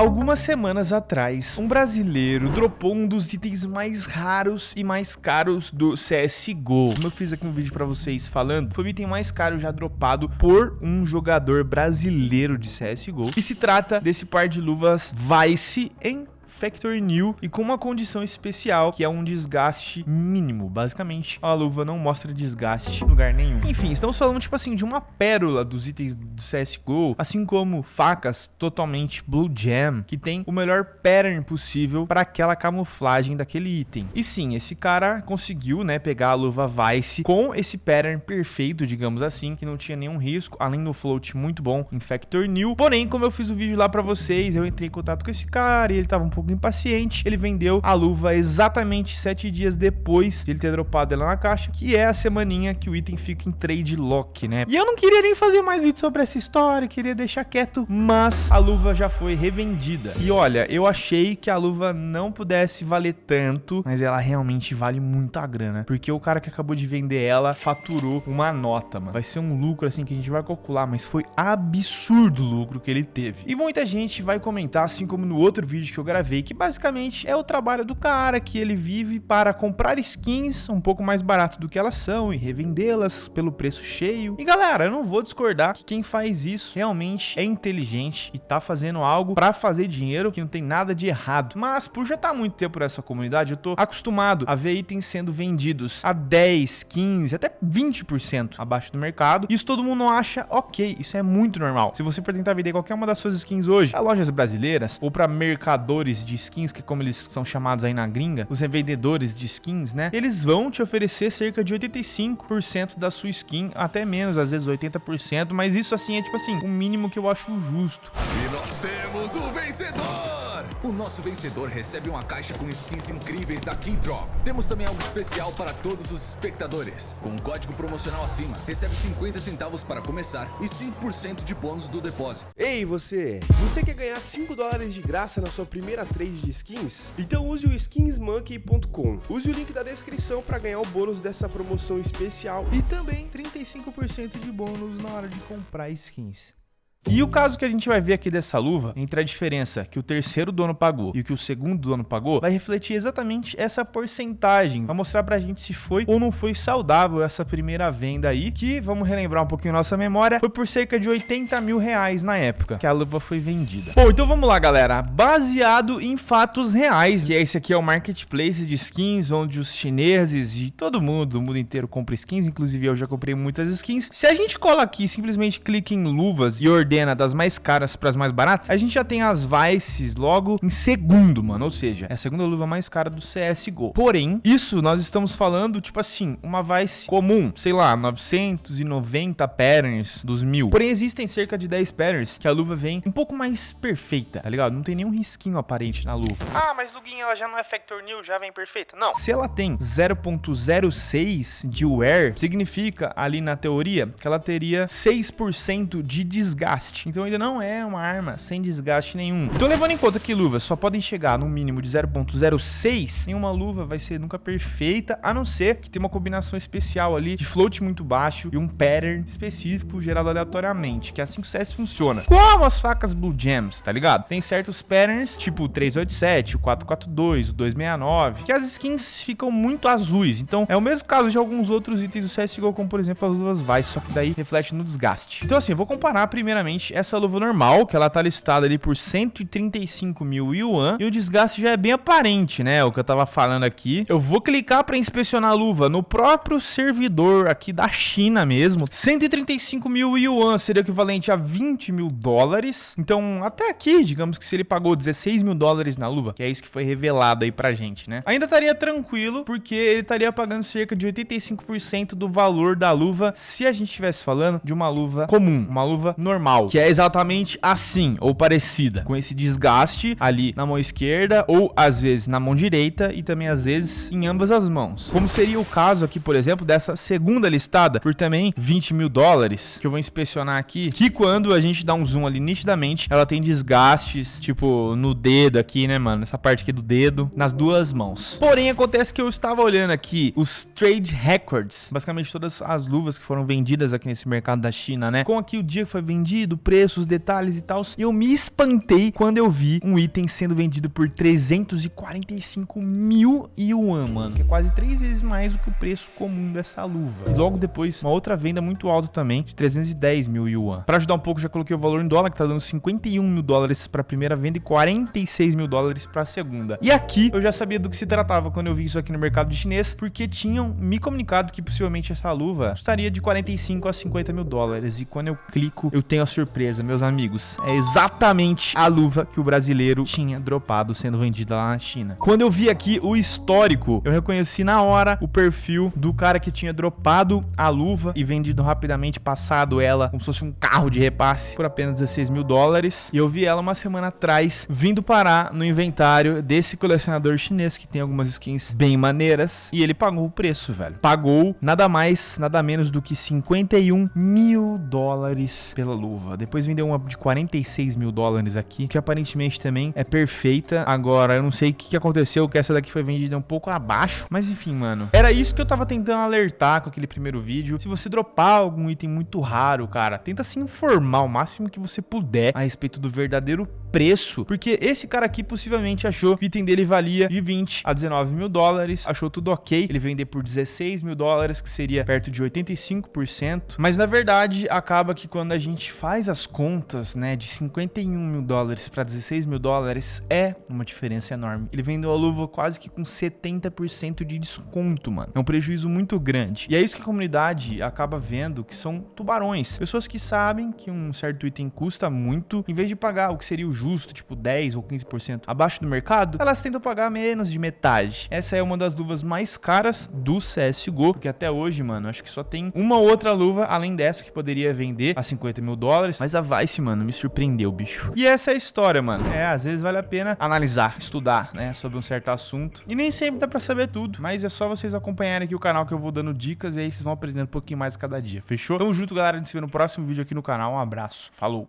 Algumas semanas atrás, um brasileiro dropou um dos itens mais raros e mais caros do CSGO. Como eu fiz aqui um vídeo pra vocês falando, foi o item mais caro já dropado por um jogador brasileiro de CSGO. E se trata desse par de luvas Vice em Factory New e com uma condição especial, que é um desgaste mínimo. Basicamente, a luva não mostra desgaste em lugar nenhum. Enfim, estamos falando, tipo assim, de uma pérola dos itens do CSGO, assim como facas totalmente Blue Jam, que tem o melhor pattern possível para aquela camuflagem daquele item. E sim, esse cara conseguiu, né, pegar a luva Vice com esse pattern perfeito, digamos assim, que não tinha nenhum risco, além do float muito bom em Factor New. Porém, como eu fiz o vídeo lá para vocês, eu entrei em contato com esse cara e ele tava um pouco impaciente, ele vendeu a luva exatamente sete dias depois de ele ter dropado ela na caixa, que é a semaninha que o item fica em trade lock, né? E eu não queria nem fazer mais vídeo sobre essa história, queria deixar quieto, mas a luva já foi revendida. E olha, eu achei que a luva não pudesse valer tanto, mas ela realmente vale muita grana, porque o cara que acabou de vender ela faturou uma nota, mano. Vai ser um lucro assim que a gente vai calcular, mas foi absurdo o lucro que ele teve. E muita gente vai comentar, assim como no outro vídeo que eu gravei, que basicamente é o trabalho do cara que ele vive para comprar skins um pouco mais barato do que elas são e revendê-las pelo preço cheio. E galera, eu não vou discordar que quem faz isso realmente é inteligente e tá fazendo algo para fazer dinheiro que não tem nada de errado. Mas por já estar tá muito tempo nessa comunidade, eu tô acostumado a ver itens sendo vendidos a 10, 15, até 20% abaixo do mercado. Isso todo mundo acha ok, isso é muito normal. Se você for tentar vender qualquer uma das suas skins hoje, a lojas brasileiras ou para mercadores de skins, que como eles são chamados aí na gringa, os revendedores de skins, né? Eles vão te oferecer cerca de 85% da sua skin, até menos, às vezes 80%, mas isso assim é tipo assim, o mínimo que eu acho justo. E nós temos o vencedor! O nosso vencedor recebe uma caixa com skins incríveis da Keydrop. Temos também algo especial para todos os espectadores. Com um código promocional acima, recebe 50 centavos para começar e 5% de bônus do depósito. Ei, você! Você quer ganhar 5 dólares de graça na sua primeira trade de skins? Então use o skinsmonkey.com. Use o link da descrição para ganhar o bônus dessa promoção especial e também 35% de bônus na hora de comprar skins. E o caso que a gente vai ver aqui dessa luva, entre a diferença que o terceiro dono pagou e o que o segundo dono pagou, vai refletir exatamente essa porcentagem. Vai mostrar pra gente se foi ou não foi saudável essa primeira venda aí, que, vamos relembrar um pouquinho nossa memória, foi por cerca de 80 mil reais na época que a luva foi vendida. Bom, então vamos lá, galera. Baseado em fatos reais, que esse aqui é o marketplace de skins, onde os chineses e todo mundo, o mundo inteiro compra skins, inclusive eu já comprei muitas skins. Se a gente cola aqui, simplesmente clica em luvas e ordena ordena das mais caras para as mais baratas, a gente já tem as Vices logo em segundo, mano. Ou seja, é a segunda luva mais cara do CSGO. Porém, isso nós estamos falando, tipo assim, uma Vice comum, sei lá, 990 patterns dos mil. Porém, existem cerca de 10 patterns que a luva vem um pouco mais perfeita, tá ligado? Não tem nenhum risquinho aparente na luva. Ah, mas Luguinha, ela já não é Factor New, já vem perfeita? Não. Se ela tem 0.06 de wear, significa ali na teoria que ela teria 6% de desgaste desgaste. Então ainda não é uma arma sem desgaste nenhum. Então levando em conta que luvas só podem chegar no mínimo de 0.06, nenhuma luva vai ser nunca perfeita, a não ser que tenha uma combinação especial ali de float muito baixo e um pattern específico gerado aleatoriamente, que é assim que o CS funciona. Como as facas Blue Gems, tá ligado? Tem certos patterns, tipo o 387, o 442, o 269, que as skins ficam muito azuis. Então é o mesmo caso de alguns outros itens do CSGO, como por exemplo as luvas Vice, só que daí reflete no desgaste. Então assim, vou comparar primeiramente essa luva normal, que ela tá listada ali por 135 mil yuan, e o desgaste já é bem aparente, né? O que eu tava falando aqui. Eu vou clicar para inspecionar a luva no próprio servidor aqui da China mesmo. 135 mil yuan seria equivalente a 20 mil dólares. Então, até aqui, digamos que se ele pagou 16 mil dólares na luva, que é isso que foi revelado aí pra gente, né? Ainda estaria tranquilo, porque ele estaria pagando cerca de 85% do valor da luva se a gente estivesse falando de uma luva comum, uma luva normal que é exatamente assim, ou parecida, com esse desgaste ali na mão esquerda, ou às vezes na mão direita, e também às vezes em ambas as mãos. Como seria o caso aqui, por exemplo, dessa segunda listada, por também 20 mil dólares, que eu vou inspecionar aqui, que quando a gente dá um zoom ali nitidamente, ela tem desgastes, tipo, no dedo aqui, né, mano? Essa parte aqui do dedo, nas duas mãos. Porém, acontece que eu estava olhando aqui os trade records, basicamente todas as luvas que foram vendidas aqui nesse mercado da China, né? Com aqui o dia que foi vendido, vendido, preços, detalhes e tal. E eu me espantei quando eu vi um item sendo vendido por 345 mil yuan, mano. Que é quase três vezes mais do que o preço comum dessa luva. E logo depois, uma outra venda muito alta também, de 310 mil yuan. Pra ajudar um pouco, já coloquei o valor em dólar, que tá dando 51 mil dólares pra primeira venda e 46 mil dólares pra segunda. E aqui, eu já sabia do que se tratava quando eu vi isso aqui no mercado chinês, porque tinham me comunicado que possivelmente essa luva custaria de 45 a 50 mil dólares. E quando eu clico, eu tenho a surpresa, meus amigos. É exatamente a luva que o brasileiro tinha dropado sendo vendida lá na China. Quando eu vi aqui o histórico, eu reconheci na hora o perfil do cara que tinha dropado a luva e vendido rapidamente, passado ela como se fosse um carro de repasse por apenas 16 mil dólares. E eu vi ela uma semana atrás vindo parar no inventário desse colecionador chinês que tem algumas skins bem maneiras. E ele pagou o preço, velho. Pagou nada mais, nada menos do que 51 mil dólares pela luva. Depois vendeu uma de 46 mil dólares aqui, que aparentemente também é perfeita. Agora, eu não sei o que aconteceu, que essa daqui foi vendida um pouco abaixo. Mas enfim, mano. Era isso que eu tava tentando alertar com aquele primeiro vídeo. Se você dropar algum item muito raro, cara, tenta se informar o máximo que você puder a respeito do verdadeiro preço, porque esse cara aqui possivelmente achou que o item dele valia de 20 a 19 mil dólares, achou tudo ok, ele vender por 16 mil dólares, que seria perto de 85%, mas na verdade acaba que quando a gente faz as contas, né, de 51 mil dólares para 16 mil dólares, é uma diferença enorme. Ele vendeu a luva quase que com 70% de desconto, mano. É um prejuízo muito grande. E é isso que a comunidade acaba vendo, que são tubarões. Pessoas que sabem que um certo item custa muito, em vez de pagar o que seria o justo, tipo 10 ou 15% abaixo do mercado, elas tentam pagar menos de metade. Essa é uma das luvas mais caras do CSGO, porque até hoje, mano, acho que só tem uma outra luva, além dessa, que poderia vender a 50 mil dólares, mas a Vice, mano, me surpreendeu, bicho. E essa é a história, mano. É, às vezes vale a pena analisar, estudar, né, sobre um certo assunto. E nem sempre dá pra saber tudo, mas é só vocês acompanharem aqui o canal que eu vou dando dicas e aí vocês vão aprendendo um pouquinho mais cada dia, fechou? Tamo junto, galera, a gente se vê no próximo vídeo aqui no canal. Um abraço, falou!